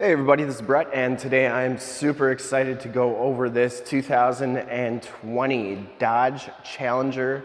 Hey everybody, this is Brett and today I'm super excited to go over this 2020 Dodge Challenger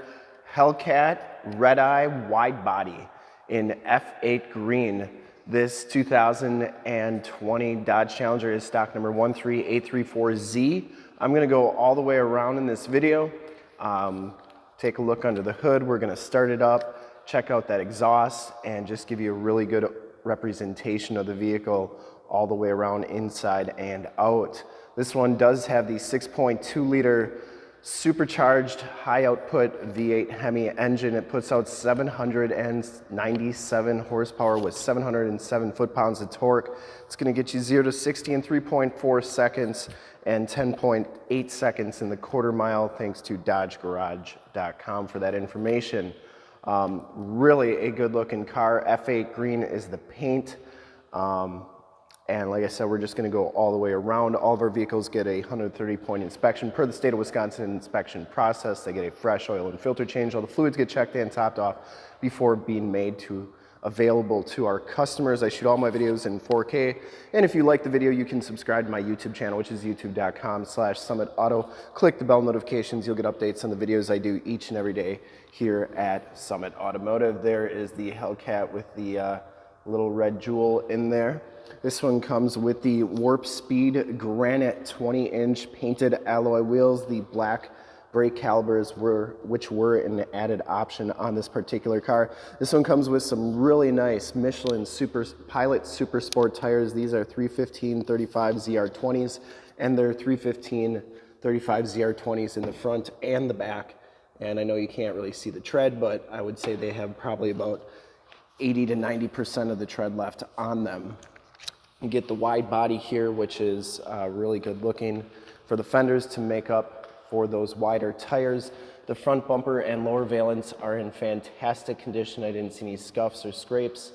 Hellcat Red Eye Wide Body in F8 green. This 2020 Dodge Challenger is stock number 13834Z. I'm gonna go all the way around in this video, um, take a look under the hood. We're gonna start it up, check out that exhaust and just give you a really good representation of the vehicle all the way around inside and out. This one does have the 6.2 liter supercharged high output V8 Hemi engine. It puts out 797 horsepower with 707 foot-pounds of torque. It's gonna get you zero to 60 in 3.4 seconds and 10.8 seconds in the quarter mile thanks to dodgegarage.com for that information. Um, really a good looking car. F8 green is the paint. Um, and like I said, we're just gonna go all the way around. All of our vehicles get a 130 point inspection per the state of Wisconsin inspection process. They get a fresh oil and filter change. All the fluids get checked and topped off before being made to available to our customers. I shoot all my videos in 4K. And if you like the video, you can subscribe to my YouTube channel, which is youtube.com slash Summit Auto. Click the bell notifications. You'll get updates on the videos I do each and every day here at Summit Automotive. There is the Hellcat with the uh, little red jewel in there. This one comes with the Warp Speed Granite 20 inch painted alloy wheels. The black brake calipers were, which were an added option on this particular car. This one comes with some really nice Michelin Super Pilot Super Sport tires. These are 315 35 ZR20s and they're 315 35 ZR20s in the front and the back. And I know you can't really see the tread, but I would say they have probably about 80 to 90% of the tread left on them. You get the wide body here, which is uh, really good looking for the fenders to make up for those wider tires. The front bumper and lower valence are in fantastic condition. I didn't see any scuffs or scrapes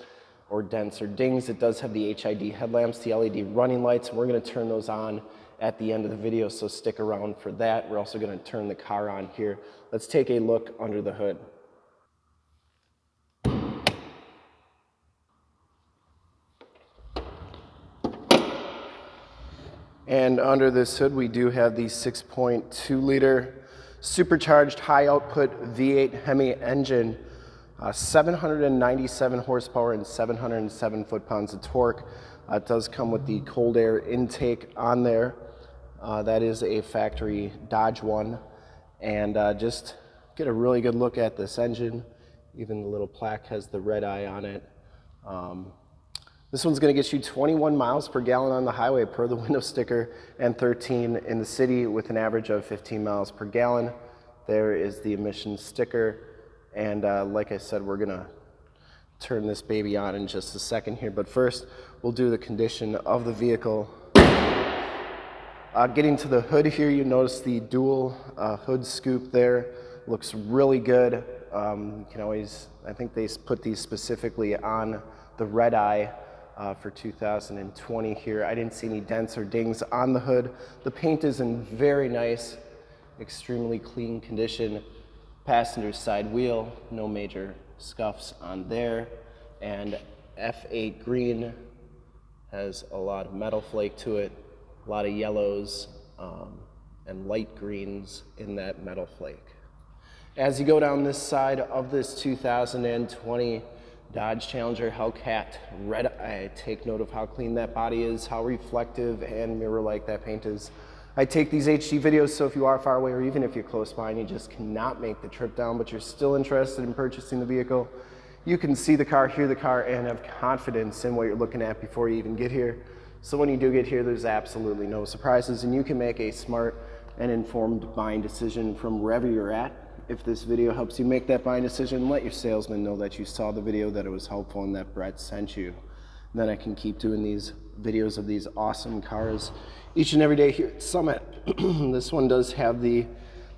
or dents or dings. It does have the HID headlamps, the LED running lights. We're gonna turn those on at the end of the video, so stick around for that. We're also gonna turn the car on here. Let's take a look under the hood. And under this hood, we do have the 6.2 liter supercharged high output V8 Hemi engine, uh, 797 horsepower and 707 foot-pounds of torque. Uh, it does come with the cold air intake on there. Uh, that is a factory Dodge one. And uh, just get a really good look at this engine. Even the little plaque has the red eye on it. Um, this one's gonna get you 21 miles per gallon on the highway per the window sticker and 13 in the city with an average of 15 miles per gallon. There is the emissions sticker. And uh, like I said, we're gonna turn this baby on in just a second here. But first, we'll do the condition of the vehicle. Uh, getting to the hood here, you notice the dual uh, hood scoop there. Looks really good. Um, you can always, I think they put these specifically on the red eye uh, for 2020 here. I didn't see any dents or dings on the hood. The paint is in very nice, extremely clean condition. Passenger side wheel, no major scuffs on there. And F8 green has a lot of metal flake to it, a lot of yellows um, and light greens in that metal flake. As you go down this side of this 2020 Dodge Challenger Hellcat Red Eye. Take note of how clean that body is, how reflective and mirror-like that paint is. I take these HD videos, so if you are far away or even if you're close by and you just cannot make the trip down, but you're still interested in purchasing the vehicle, you can see the car, hear the car, and have confidence in what you're looking at before you even get here. So when you do get here, there's absolutely no surprises, and you can make a smart and informed buying decision from wherever you're at if this video helps you make that buying decision, let your salesman know that you saw the video, that it was helpful, and that Brett sent you. And then I can keep doing these videos of these awesome cars each and every day here at Summit. this one does have the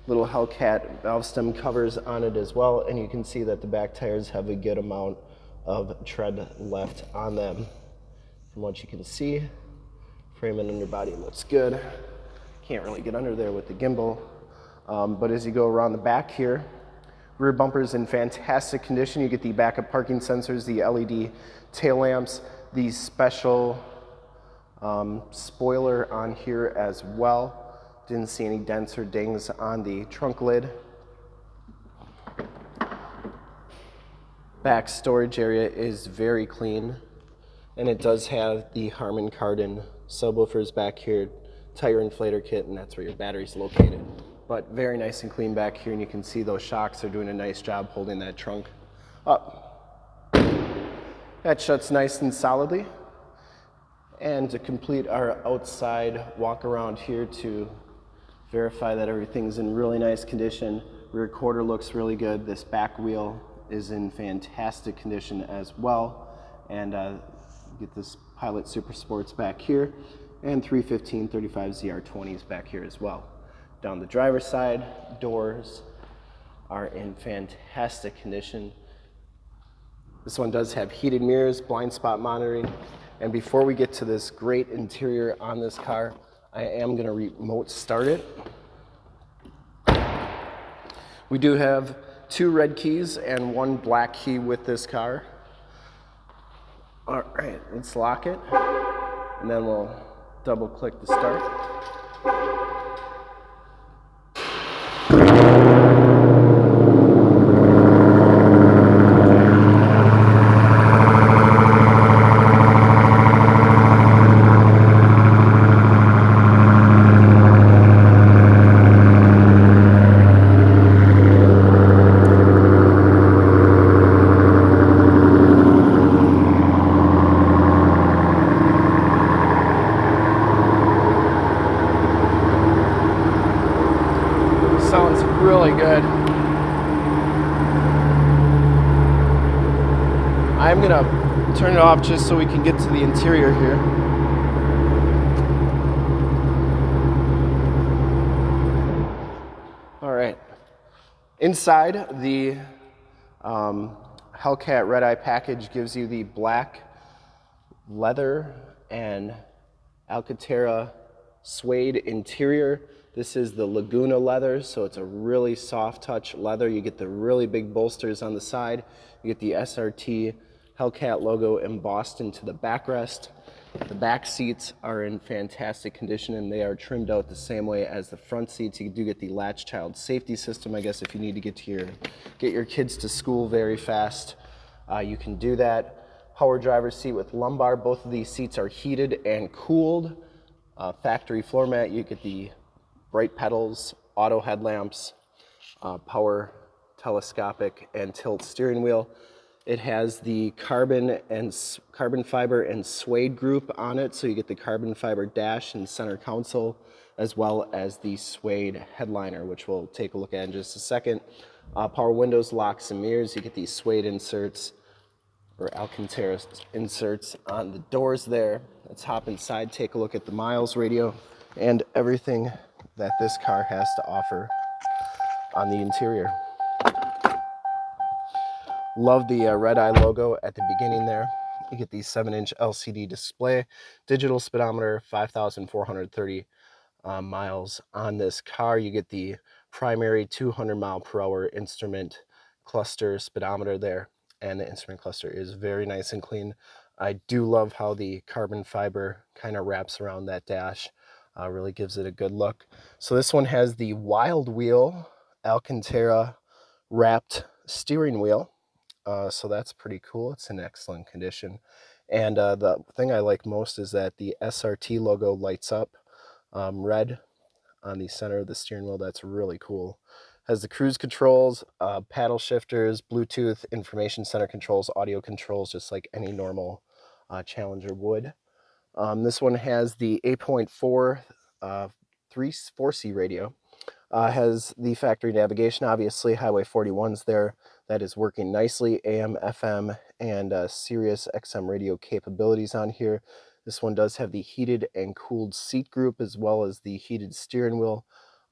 little Hellcat valve stem covers on it as well, and you can see that the back tires have a good amount of tread left on them. From what you can see, frame and underbody looks good. Can't really get under there with the gimbal, um, but as you go around the back here, rear bumper is in fantastic condition. You get the backup parking sensors, the LED tail lamps, the special Um, spoiler on here as well. Didn't see any dents or dings on the trunk lid. Back storage area is very clean and it does have the Harman Kardon subwoofers back here, tire inflator kit, and that's where your battery's located. But very nice and clean back here and you can see those shocks are doing a nice job holding that trunk up. That shuts nice and solidly. And to complete our outside walk around here to verify that everything's in really nice condition. Rear quarter looks really good. This back wheel is in fantastic condition as well. And uh, get this Pilot Super Sports back here and 315 35 ZR20s back here as well. Down the driver's side, doors are in fantastic condition. This one does have heated mirrors, blind spot monitoring. And before we get to this great interior on this car, I am gonna remote start it. We do have two red keys and one black key with this car. All right, let's lock it. And then we'll double click to start. Really good. I'm gonna turn it off just so we can get to the interior here. All right. Inside, the um, Hellcat Red Eye package gives you the black leather and Alcantara suede interior. This is the Laguna leather, so it's a really soft touch leather. You get the really big bolsters on the side. You get the SRT Hellcat logo embossed into the backrest. The back seats are in fantastic condition and they are trimmed out the same way as the front seats. You do get the latch child safety system, I guess, if you need to get to your get your kids to school very fast, uh, you can do that. Power driver seat with lumbar. Both of these seats are heated and cooled. Uh, factory floor mat. You get the bright pedals, auto headlamps, uh, power telescopic and tilt steering wheel. It has the carbon and carbon fiber and suede group on it, so you get the carbon fiber dash and center console, as well as the suede headliner, which we'll take a look at in just a second. Uh, power windows, locks, and mirrors. You get these suede inserts or Alcantara inserts on the doors there. Let's hop inside, take a look at the miles radio and everything that this car has to offer on the interior. Love the uh, red eye logo at the beginning there. You get the 7-inch LCD display, digital speedometer, 5,430 uh, miles on this car. You get the primary 200 mile per hour instrument cluster speedometer there, and the instrument cluster is very nice and clean. I do love how the carbon fiber kind of wraps around that dash uh, really gives it a good look. So this one has the Wild Wheel Alcantara wrapped steering wheel. Uh, so that's pretty cool. It's in excellent condition. And uh, the thing I like most is that the SRT logo lights up um, red on the center of the steering wheel. That's really cool. Has the cruise controls, uh, paddle shifters, Bluetooth, information center controls, audio controls, just like any normal uh, Challenger would. Um, this one has the 8.4 uh, 3 4C radio. Uh, has the factory navigation, obviously Highway 41's there. That is working nicely. AM, FM, and uh, Sirius XM radio capabilities on here. This one does have the heated and cooled seat group as well as the heated steering wheel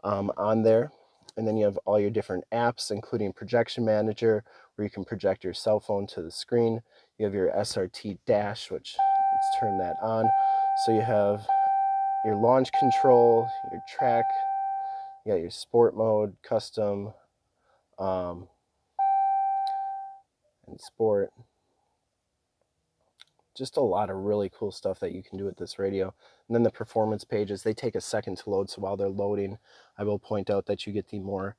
um, on there. And then you have all your different apps, including Projection Manager, where you can project your cell phone to the screen. You have your SRT dash, which let's turn that on. So you have your launch control, your track, you got your sport mode, custom, um, and sport. just a lot of really cool stuff that you can do with this radio. And then the performance pages, they take a second to load. So while they're loading, I will point out that you get the more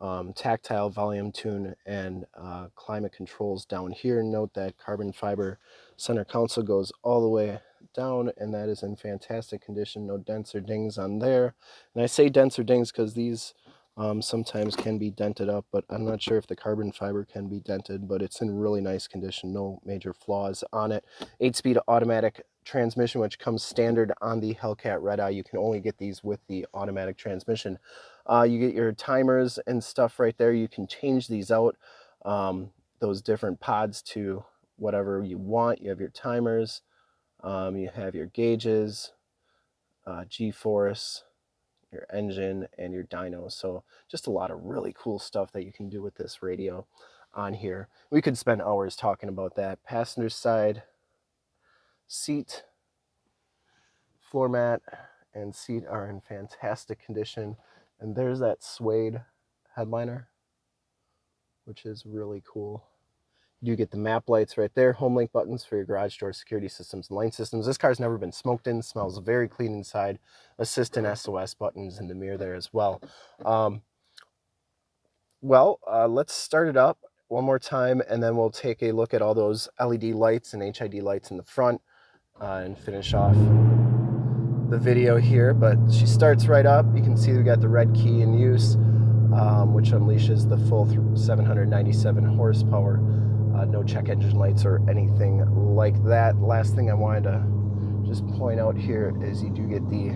um, tactile volume tune and uh, climate controls down here. Note that carbon fiber center console goes all the way down and that is in fantastic condition. No dents or dings on there. And I say dents or dings because these um, sometimes can be dented up, but I'm not sure if the carbon fiber can be dented, but it's in really nice condition. No major flaws on it. 8-speed automatic transmission, which comes standard on the Hellcat Red Eye. You can only get these with the automatic transmission. Uh, you get your timers and stuff right there. You can change these out, um, those different pods to whatever you want. You have your timers, um, you have your gauges, uh, G-force, your engine, and your dyno. So just a lot of really cool stuff that you can do with this radio on here. We could spend hours talking about that. Passenger side seat, floor mat, and seat are in fantastic condition. And there's that suede headliner, which is really cool. You do get the map lights right there, home link buttons for your garage door security systems and lane systems. This car's never been smoked in, smells very clean inside. Assistant SOS buttons in the mirror there as well. Um, well, uh, let's start it up one more time and then we'll take a look at all those LED lights and HID lights in the front uh, and finish off the video here, but she starts right up. You can see we got the red key in use, um, which unleashes the full 797 horsepower. Uh, no check engine lights or anything like that. Last thing I wanted to just point out here is you do get the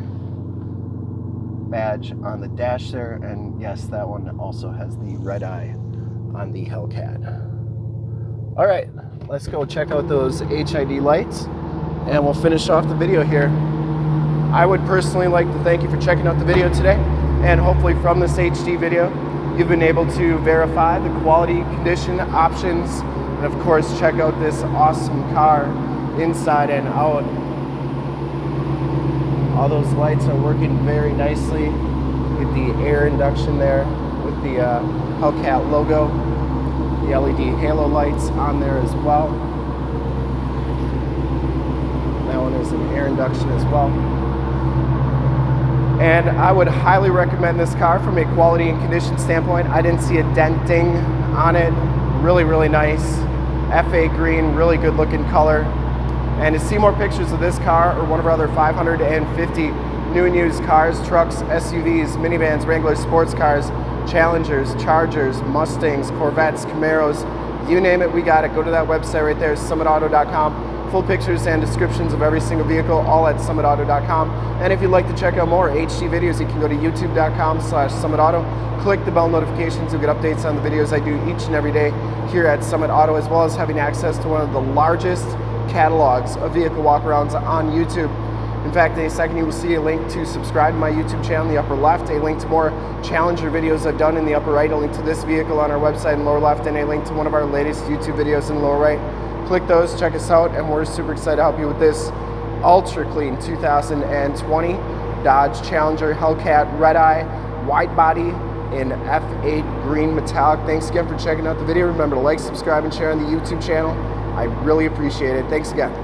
badge on the dash there, and yes, that one also has the red eye on the Hellcat. All right, let's go check out those HID lights, and we'll finish off the video here. I would personally like to thank you for checking out the video today and hopefully from this HD video you've been able to verify the quality, condition, options, and of course check out this awesome car inside and out. All those lights are working very nicely. Get the air induction there with the uh, Hellcat logo. The LED halo lights on there as well. That one is an air induction as well and I would highly recommend this car from a quality and condition standpoint. I didn't see a denting on it. Really, really nice. F8 green, really good looking color. And to see more pictures of this car or one of our other 550 new and used cars, trucks, SUVs, minivans, Wranglers, sports cars, Challengers, Chargers, Mustangs, Corvettes, Camaros, you name it, we got it. Go to that website right there, summitauto.com full pictures and descriptions of every single vehicle, all at summitauto.com. And if you'd like to check out more HD videos, you can go to youtube.com slash summitauto. Click the bell notifications, you'll get updates on the videos I do each and every day here at Summit Auto, as well as having access to one of the largest catalogs of vehicle walkarounds on YouTube. In fact, in a second you will see a link to subscribe to my YouTube channel in the upper left, a link to more Challenger videos I've done in the upper right, a link to this vehicle on our website in lower left, and a link to one of our latest YouTube videos in lower right click those, check us out, and we're super excited to help you with this ultra clean 2020 Dodge Challenger Hellcat Red Eye wide body in F8 green metallic. Thanks again for checking out the video. Remember to like, subscribe, and share on the YouTube channel. I really appreciate it. Thanks again.